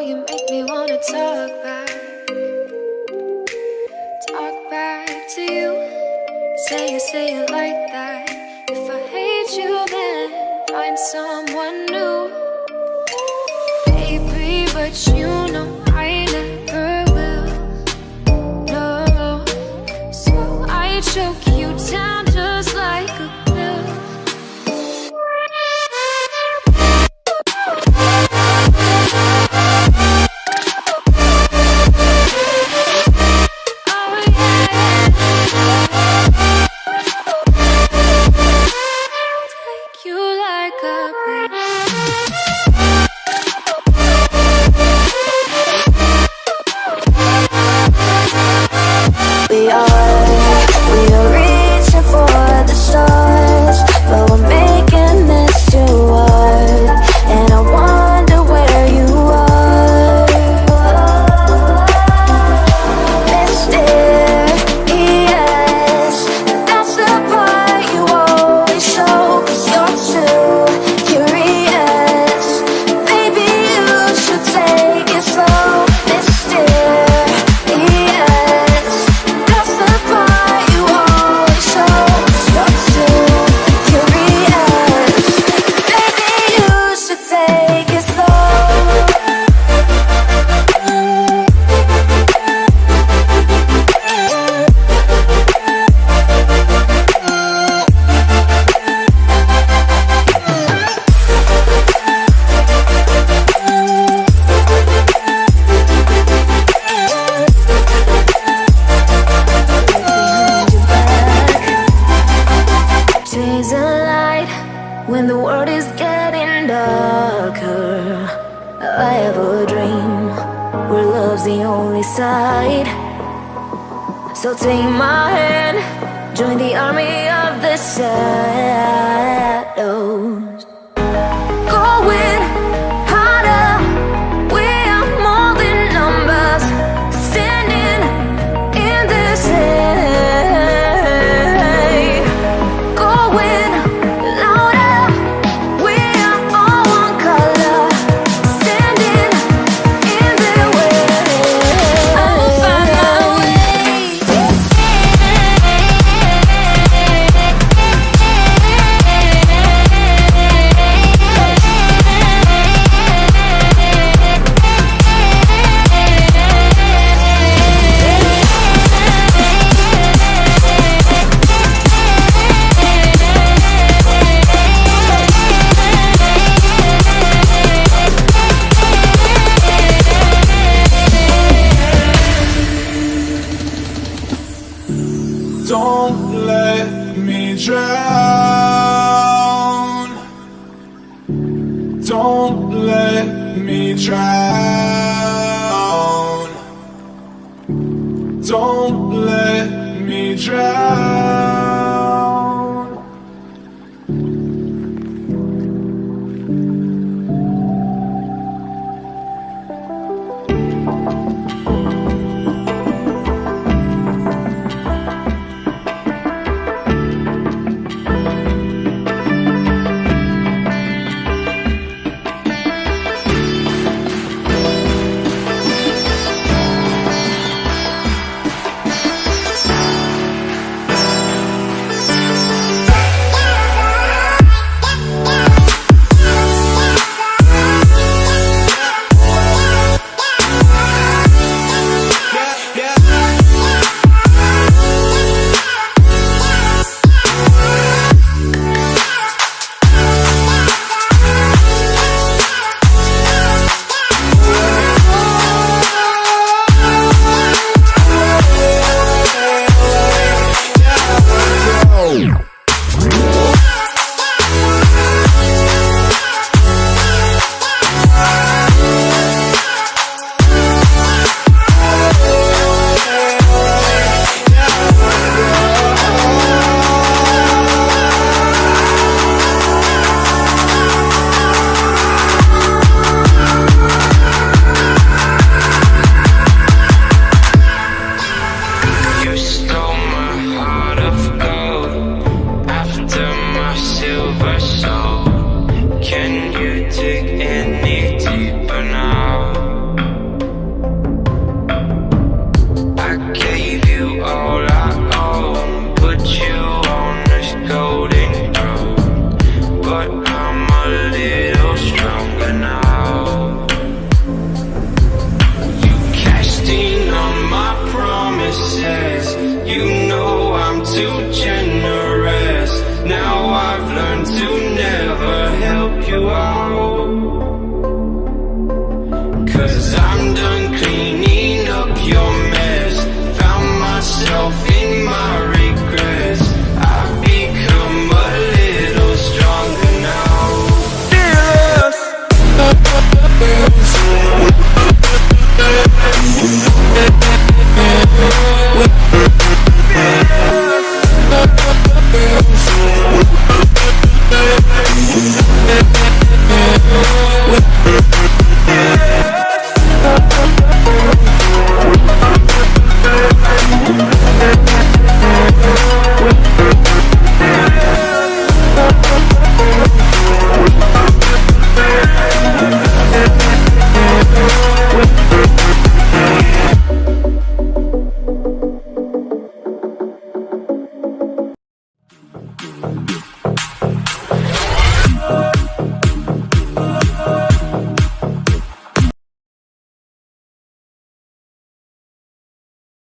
you make me wanna talk back. Talk back to you. Say it, say it like that. If I hate you then Find someone new. Baby, but you only side. So take my hand Join the army of the shadows. Go with let me drown. Don't let me drown. Don't let me drown. Cause I'm done cleaning up your mess. Found myself in my regrets. I've become a little stronger now.